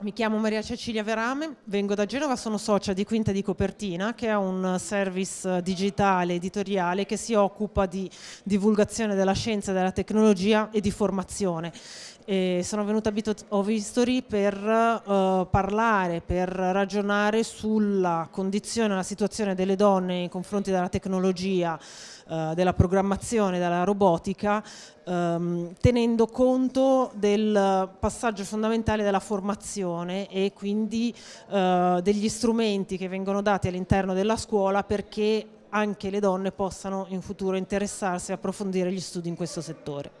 Mi chiamo Maria Cecilia Verame, vengo da Genova, sono socia di Quinta di Copertina che è un service digitale editoriale che si occupa di divulgazione della scienza, della tecnologia e di formazione. E sono venuta a History per uh, parlare, per ragionare sulla condizione, la situazione delle donne nei confronti della tecnologia, uh, della programmazione, della robotica ehm, tenendo conto del passaggio fondamentale della formazione e quindi eh, degli strumenti che vengono dati all'interno della scuola perché anche le donne possano in futuro interessarsi e approfondire gli studi in questo settore.